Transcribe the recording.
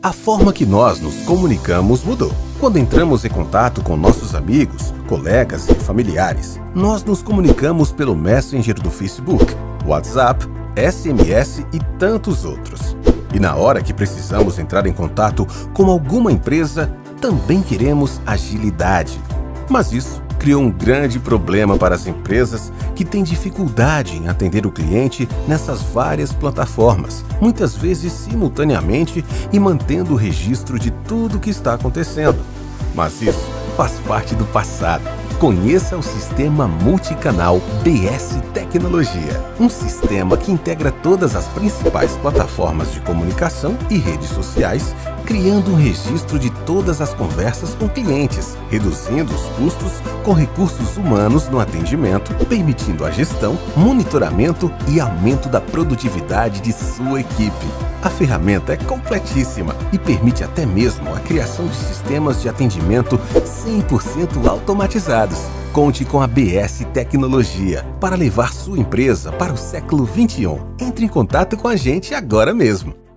A forma que nós nos comunicamos mudou. Quando entramos em contato com nossos amigos, colegas e familiares, nós nos comunicamos pelo Messenger do Facebook, WhatsApp, SMS e tantos outros. E na hora que precisamos entrar em contato com alguma empresa, também queremos agilidade. Mas isso criou um grande problema para as empresas que têm dificuldade em atender o cliente nessas várias plataformas, muitas vezes simultaneamente e mantendo o registro de tudo o que está acontecendo. Mas isso faz parte do passado. Conheça o sistema multicanal BS Tecnologia, um sistema que integra todas as principais plataformas de comunicação e redes sociais, criando um registro de todas as conversas com clientes, reduzindo os custos com recursos humanos no atendimento, permitindo a gestão, monitoramento e aumento da produtividade de sua equipe. A ferramenta é completíssima e permite até mesmo a criação de sistemas de atendimento 100% automatizados. Conte com a BS Tecnologia para levar sua empresa para o século 21. Entre em contato com a gente agora mesmo.